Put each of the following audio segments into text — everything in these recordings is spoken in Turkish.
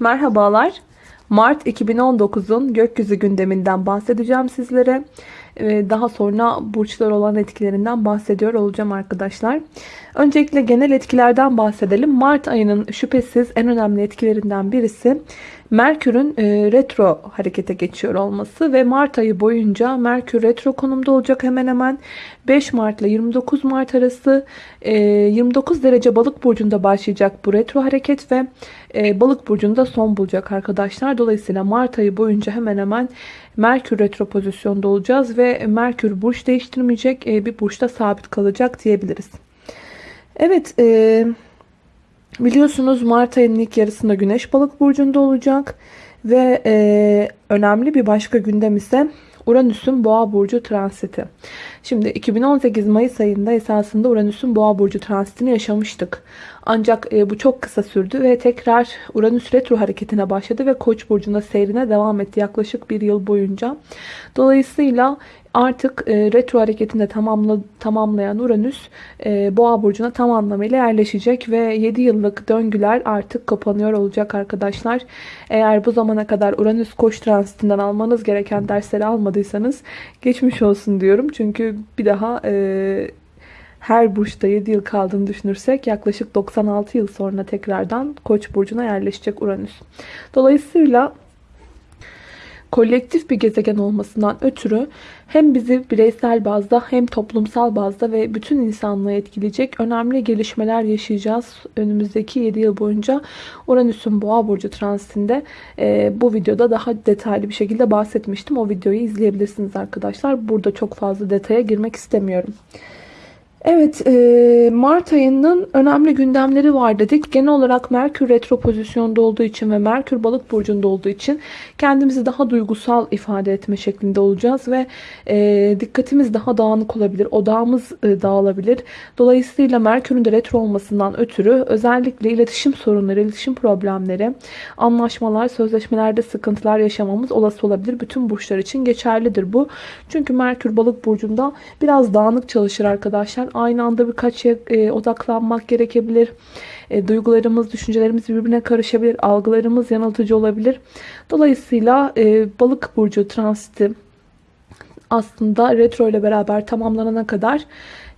Merhabalar. Mart 2019'un gökyüzü gündeminden bahsedeceğim sizlere. Ee, Daha sonra burçlar olan etkilerinden bahsediyor olacağım arkadaşlar. Öncelikle genel etkilerden bahsedelim. Mart ayının şüphesiz en önemli etkilerinden birisi Merkür'ün e, retro harekete geçiyor olması ve Mart ayı boyunca Merkür retro konumda olacak hemen hemen 5 Mart ile 29 Mart arası e, 29 derece balık burcunda başlayacak bu retro hareket ve e, balık burcunda son bulacak arkadaşlar. Dolayısıyla Mart ayı boyunca hemen hemen Merkür retro pozisyonda olacağız ve Merkür burç değiştirmeyecek e, bir burçta sabit kalacak diyebiliriz. Evet e, biliyorsunuz Mart ayının ilk yarısında Güneş balık burcunda olacak ve e, önemli bir başka gündem ise Uranüs'ün Boğa burcu transiti. Şimdi 2018 Mayıs ayında esasında Uranüs'ün Boğa burcu transitini yaşamıştık. Ancak e, bu çok kısa sürdü ve tekrar Uranüs retro hareketine başladı ve Koç burcunda seyrine devam etti yaklaşık bir yıl boyunca. Dolayısıyla artık e, retro hareketinde tamamla, tamamlayan Uranüs e, Boğa burcuna tam anlamıyla yerleşecek ve 7 yıllık döngüler artık kapanıyor olacak arkadaşlar. Eğer bu zamana kadar Uranüs Koç transitinden almanız gereken dersleri almadıysanız geçmiş olsun diyorum. Çünkü bir daha e, her burçta 7 yıl kaldığını düşünürsek yaklaşık 96 yıl sonra tekrardan Koç burcuna yerleşecek Uranüs. Dolayısıyla kolektif bir gezegen olmasından ötürü hem bizi bireysel bazda hem toplumsal bazda ve bütün insanlığı etkileyecek önemli gelişmeler yaşayacağız. Önümüzdeki 7 yıl boyunca Uranüs'ün Boğa burcu transitinde e, bu videoda daha detaylı bir şekilde bahsetmiştim. O videoyu izleyebilirsiniz arkadaşlar. Burada çok fazla detaya girmek istemiyorum. Evet, e, Mart ayının önemli gündemleri var dedik. Genel olarak Merkür retro pozisyonda olduğu için ve Merkür balık burcunda olduğu için kendimizi daha duygusal ifade etme şeklinde olacağız ve e, dikkatimiz daha dağınık olabilir, odağımız e, dağılabilir. Dolayısıyla Merkür'ün de retro olmasından ötürü özellikle iletişim sorunları, iletişim problemleri, anlaşmalar, sözleşmelerde sıkıntılar yaşamamız olası olabilir. Bütün burçlar için geçerlidir bu. Çünkü Merkür balık burcunda biraz dağınık çalışır arkadaşlar aynı anda birkaç şeye e, odaklanmak gerekebilir. E, duygularımız, düşüncelerimiz birbirine karışabilir. Algılarımız yanıltıcı olabilir. Dolayısıyla e, balık burcu transiti aslında retro ile beraber tamamlanana kadar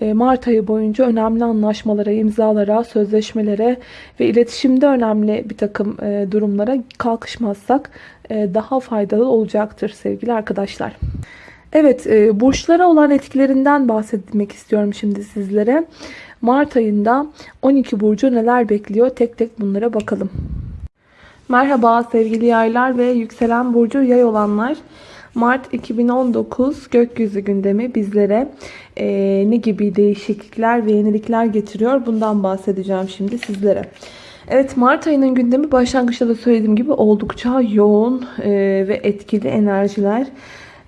e, Mart ayı boyunca önemli anlaşmalara, imzalara, sözleşmelere ve iletişimde önemli bir takım e, durumlara kalkışmazsak e, daha faydalı olacaktır sevgili arkadaşlar. Evet, e, burçlara olan etkilerinden bahsetmek istiyorum şimdi sizlere. Mart ayında 12 burcu neler bekliyor? Tek tek bunlara bakalım. Merhaba sevgili yaylar ve yükselen burcu yay olanlar. Mart 2019 gökyüzü gündemi bizlere e, ne gibi değişiklikler ve yenilikler getiriyor? Bundan bahsedeceğim şimdi sizlere. Evet Mart ayının gündemi başlangıçta da söylediğim gibi oldukça yoğun e, ve etkili enerjiler.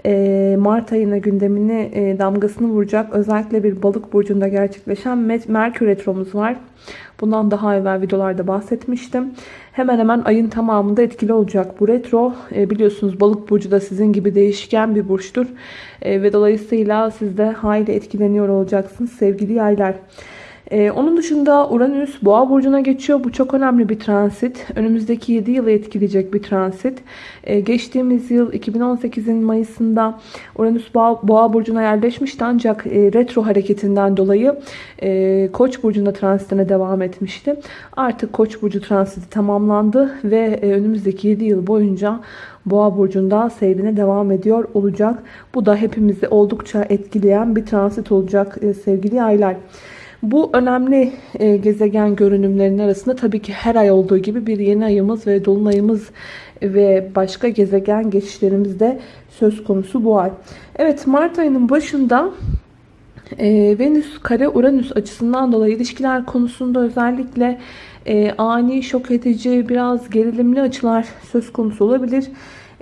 Ee, Mart ayına gündemini e, damgasını vuracak. Özellikle bir balık burcunda gerçekleşen Merkür Retromuz var. Bundan daha evvel videolarda bahsetmiştim. Hemen hemen ayın tamamında etkili olacak bu retro. E, biliyorsunuz balık burcu da sizin gibi değişken bir burçtur. E, ve dolayısıyla siz de hayli etkileniyor olacaksınız sevgili yaylar. Ee, onun dışında Uranüs Boğa burcuna geçiyor. Bu çok önemli bir transit. Önümüzdeki 7 yılı etkileyecek bir transit. Ee, geçtiğimiz yıl 2018'in Mayıs'ında Uranüs Boğa, Boğa burcuna yerleşmişti ancak e, retro hareketinden dolayı e, Koç burcunda transitine devam etmişti. Artık Koç burcu transiti tamamlandı ve e, önümüzdeki 7 yıl boyunca Boğa burcunda seyrine devam ediyor olacak. Bu da hepimizi oldukça etkileyen bir transit olacak e, sevgili aylar. Bu önemli e, gezegen görünümlerinin arasında tabii ki her ay olduğu gibi bir yeni ayımız ve dolunayımız ve başka gezegen geçişlerimiz de söz konusu bu ay. Evet Mart ayının başında e, Venüs kare Uranüs açısından dolayı ilişkiler konusunda özellikle e, ani şok edici biraz gerilimli açılar söz konusu olabilir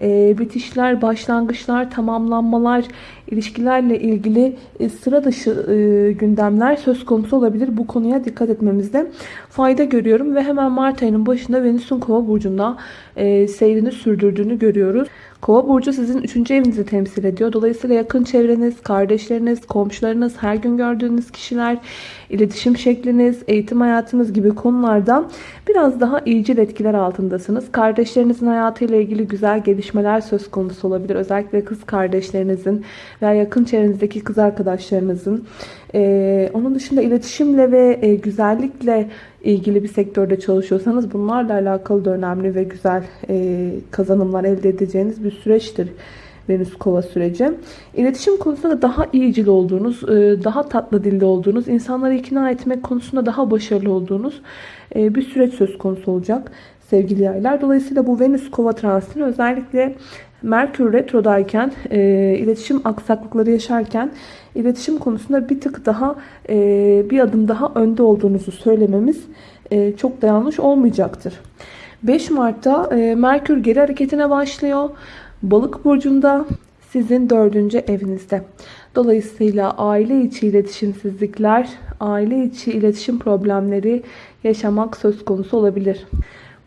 e, bitişler, başlangıçlar, tamamlanmalar, ilişkilerle ilgili e, sıra dışı e, gündemler söz konusu olabilir. Bu konuya dikkat etmemizde fayda görüyorum ve hemen Mart ayının başında Venüs'ün Kova burcunda e, seyrini sürdürdüğünü görüyoruz. Kova burcu sizin 3. evinizi temsil ediyor. Dolayısıyla yakın çevreniz, kardeşleriniz, komşularınız, her gün gördüğünüz kişiler, iletişim şekliniz, eğitim hayatınız gibi konularda biraz daha iyicil etkiler altındasınız. Kardeşlerinizin hayatıyla ilgili güzel gelişmeler söz konusu olabilir. Özellikle kız kardeşlerinizin veya yakın çevrenizdeki kız arkadaşlarınızın. Ee, onun dışında iletişimle ve e, güzellikle ilgili bir sektörde çalışıyorsanız bunlarla alakalı da önemli ve güzel e, kazanımlar elde edeceğiniz bir süreçtir. Venüs kova süreci. İletişim konusunda daha iyicil olduğunuz, e, daha tatlı dilde olduğunuz, insanları ikna etmek konusunda daha başarılı olduğunuz e, bir süreç söz konusu olacak sevgili yaylar. Dolayısıyla bu Venüs kova transitini özellikle Merkür retrodayken, e, iletişim aksaklıkları yaşarken iletişim konusunda bir tık daha bir adım daha önde olduğunuzu söylememiz çok da yanlış olmayacaktır. 5 Mart'ta Merkür geri hareketine başlıyor. Balık burcunda sizin dördüncü evinizde. Dolayısıyla aile içi iletişimsizlikler, aile içi iletişim problemleri yaşamak söz konusu olabilir.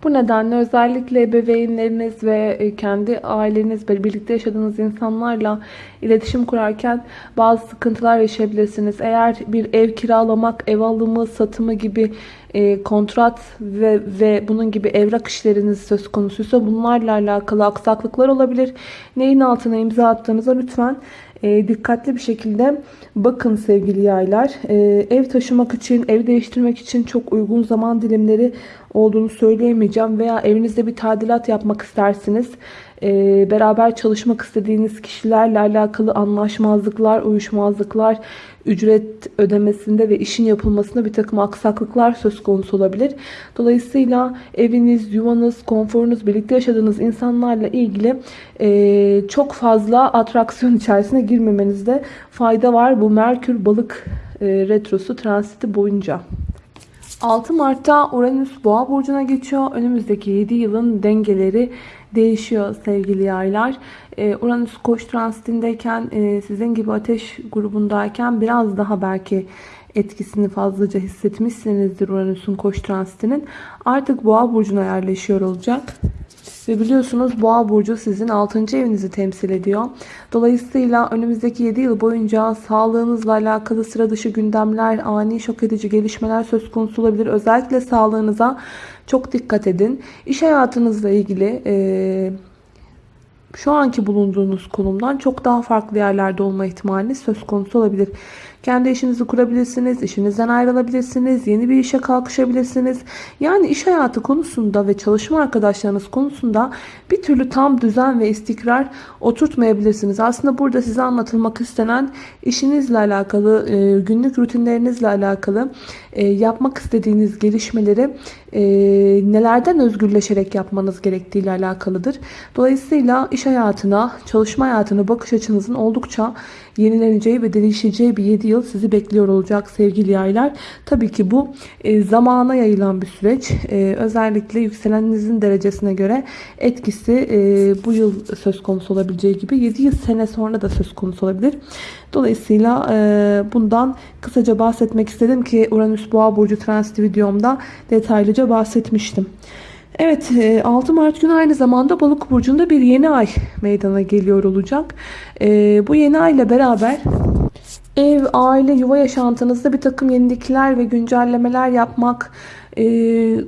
Bu nedenle özellikle ebeveynleriniz ve e, kendi aileniz ve birlikte yaşadığınız insanlarla iletişim kurarken bazı sıkıntılar yaşayabilirsiniz. Eğer bir ev kiralamak, ev alımı, satımı gibi e, kontrat ve, ve bunun gibi evrak işleriniz söz konusuysa bunlarla alakalı aksaklıklar olabilir. Neyin altına imza attığınıza lütfen e, dikkatli bir şekilde bakın sevgili yaylar. E, ev taşımak için, ev değiştirmek için çok uygun zaman dilimleri olduğunu söyleyemeyeceğim. Veya evinizde bir tadilat yapmak istersiniz. E, beraber çalışmak istediğiniz kişilerle alakalı anlaşmazlıklar, uyuşmazlıklar, ücret ödemesinde ve işin yapılmasında bir takım aksaklıklar söz konusu olabilir. Dolayısıyla eviniz, yuvanız, konforunuz, birlikte yaşadığınız insanlarla ilgili e, çok fazla atraksiyon içerisine girmemenizde fayda var. Bu Merkür balık e, retrosu transiti boyunca. 6 Mart'ta Uranüs Boğa burcuna geçiyor. Önümüzdeki 7 yılın dengeleri değişiyor sevgili yaylar. Ee, Uranüs koç transitindeyken e, sizin gibi ateş grubundayken biraz daha belki etkisini fazlaca hissetmişsinizdir Uranüs'ün koç transitinin. Artık boğa burcuna yerleşiyor olacak. Ve biliyorsunuz boğa burcu sizin 6. evinizi temsil ediyor. Dolayısıyla önümüzdeki 7 yıl boyunca sağlığınızla alakalı sıra dışı gündemler, ani şok edici gelişmeler söz konusu olabilir. Özellikle sağlığınıza çok dikkat edin. İş hayatınızla ilgili e, şu anki bulunduğunuz konumdan çok daha farklı yerlerde olma ihtimali söz konusu olabilir. Kendi işinizi kurabilirsiniz, işinizden ayrılabilirsiniz, yeni bir işe kalkışabilirsiniz. Yani iş hayatı konusunda ve çalışma arkadaşlarınız konusunda bir türlü tam düzen ve istikrar oturtmayabilirsiniz. Aslında burada size anlatılmak istenen işinizle alakalı, e, günlük rutinlerinizle alakalı e, yapmak istediğiniz gelişmeleri e, nelerden özgürleşerek yapmanız gerektiği ile alakalıdır. Dolayısıyla iş hayatına, çalışma hayatına bakış açınızın oldukça yenileneceği ve değişeceği bir 7 yıl sizi bekliyor olacak sevgili yaylar. Tabii ki bu e, zamana yayılan bir süreç. E, özellikle yükseleninizin derecesine göre etkisi e, bu yıl söz konusu olabileceği gibi 7 yıl sene sonra da söz konusu olabilir. Dolayısıyla e, bundan kısaca bahsetmek istedim ki Uranüs Boğa Burcu transit videomda detaylıca bahsetmiştim. Evet 6 e, Mart günü aynı zamanda Balık Burcu'nda bir yeni ay meydana geliyor olacak. E, bu yeni ay ile beraber ev, aile, yuva yaşantınızda bir takım yenilikler ve güncellemeler yapmak e,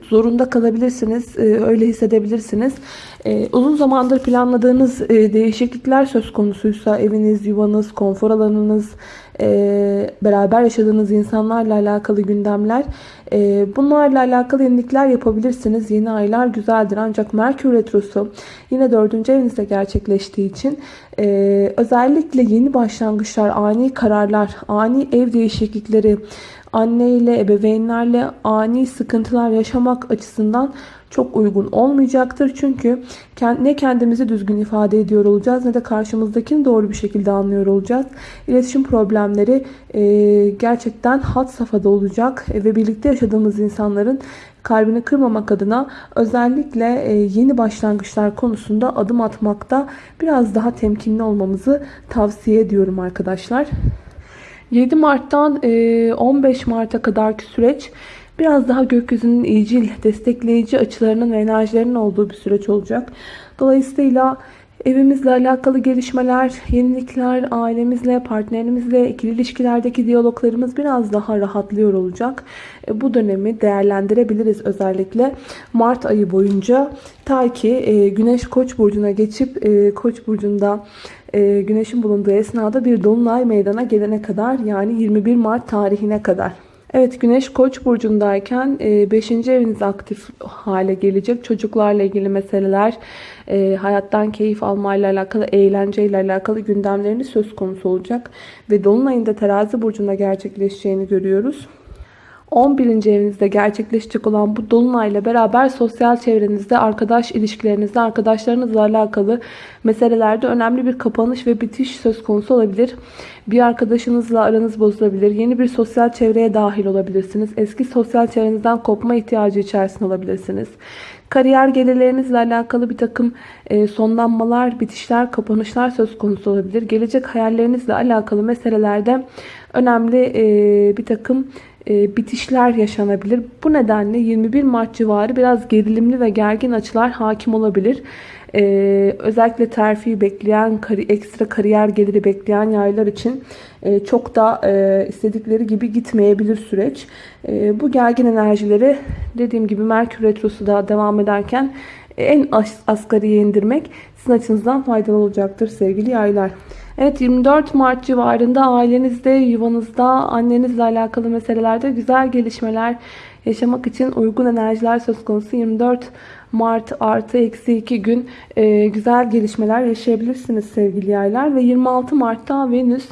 zorunda kalabilirsiniz. Öyle hissedebilirsiniz. Uzun zamandır planladığınız değişiklikler söz konusuysa eviniz, yuvanız, konfor alanınız, e, beraber yaşadığınız insanlarla alakalı gündemler. E, bunlarla alakalı yenilikler yapabilirsiniz. Yeni aylar güzeldir. Ancak Merkür Retrosu yine dördüncü evinizde gerçekleştiği için e, özellikle yeni başlangıçlar, ani kararlar, ani ev değişiklikleri, anne ile ebeveynlerle ani sıkıntılar yaşamak açısından çok uygun olmayacaktır. Çünkü ne kendimizi düzgün ifade ediyor olacağız ne de karşımızdakini doğru bir şekilde anlıyor olacağız. İletişim problemleri gerçekten hat safhada olacak ve birlikte yaşadığımız insanların kalbini kırmamak adına özellikle yeni başlangıçlar konusunda adım atmakta biraz daha temkinli olmamızı tavsiye ediyorum arkadaşlar. 7 Mart'tan 15 e, Mart'a kadarki süreç biraz daha gökyüzünün iyicil, destekleyici açılarının ve enerjilerinin olduğu bir süreç olacak. Dolayısıyla Evimizle alakalı gelişmeler, yenilikler, ailemizle, partnerimizle, ikili ilişkilerdeki diyaloglarımız biraz daha rahatlıyor olacak. E, Bu dönemi değerlendirebiliriz özellikle Mart ayı boyunca. Ta ki e, Güneş Koç burcuna geçip Koç burcunda e, Güneşin bulunduğu esnada bir dolunay meydana gelene kadar yani 21 Mart tarihine kadar. Evet Güneş Koç burcundayken 5. eviniz aktif hale gelecek. Çocuklarla ilgili meseleler, e, hayattan keyif almayla alakalı, eğlenceyle alakalı gündemleriniz söz konusu olacak. Ve Dolunay'ın da terazi burcunda gerçekleşeceğini görüyoruz. 11. evinizde gerçekleşecek olan bu dolunayla beraber sosyal çevrenizde, arkadaş ilişkilerinizde, arkadaşlarınızla alakalı meselelerde önemli bir kapanış ve bitiş söz konusu olabilir. Bir arkadaşınızla aranız bozulabilir. Yeni bir sosyal çevreye dahil olabilirsiniz. Eski sosyal çevrenizden kopma ihtiyacı içerisinde olabilirsiniz. Kariyer gelirlerinizle alakalı bir takım e, sonlanmalar, bitişler, kapanışlar söz konusu olabilir. Gelecek hayallerinizle alakalı meselelerde önemli e, bir takım bitişler yaşanabilir. Bu nedenle 21 Mart civarı biraz gerilimli ve gergin açılar hakim olabilir. Ee, özellikle terfi bekleyen, ekstra kariyer geliri bekleyen yaylar için e, çok da e, istedikleri gibi gitmeyebilir süreç. E, bu gergin enerjileri dediğim gibi Merkür Retrosu da devam ederken en as asgariye indirmek sizin açınızdan faydalı olacaktır sevgili yaylar. Evet 24 Mart civarında ailenizde, yuvanızda, annenizle alakalı meselelerde güzel gelişmeler yaşamak için uygun enerjiler söz konusu. 24 Mart artı eksi 2 gün e, güzel gelişmeler yaşayabilirsiniz sevgili yaylar. Ve 26 Mart'ta Venüs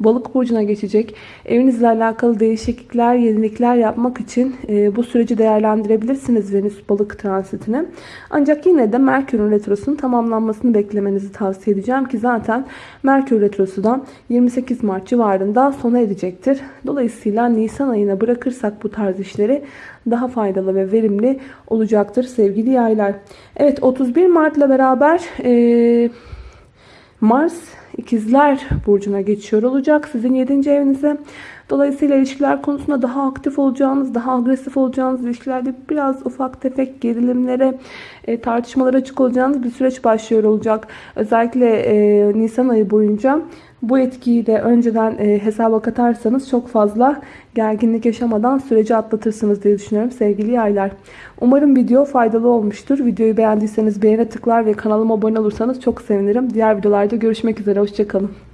balık burcuna geçecek. Evinizle alakalı değişiklikler, yenilikler yapmak için e, bu süreci değerlendirebilirsiniz Venüs balık transitini. Ancak yine de Merkür'ün retrosunun tamamlanmasını beklemenizi tavsiye edeceğim ki zaten Merkür retrosu da 28 Mart civarında sona erecektir. Dolayısıyla Nisan ayına bırakırsak bu tarz işleri daha faydalı ve verimli olacaktır sevgili yaylar. Evet 31 Mart ile beraber e, Mars ikizler burcuna geçiyor olacak sizin 7. evinize. Dolayısıyla ilişkiler konusunda daha aktif olacağınız, daha agresif olacağınız, ilişkilerde biraz ufak tefek gerilimlere, e, tartışmalara açık olacağınız bir süreç başlıyor olacak. Özellikle e, Nisan ayı boyunca bu etkiyi de önceden e, hesaba katarsanız çok fazla gerginlik yaşamadan süreci atlatırsınız diye düşünüyorum sevgili yaylar. Umarım video faydalı olmuştur. Videoyu beğendiyseniz beğene tıklar ve kanalıma abone olursanız çok sevinirim. Diğer videolarda görüşmek üzere. Hoşçakalın.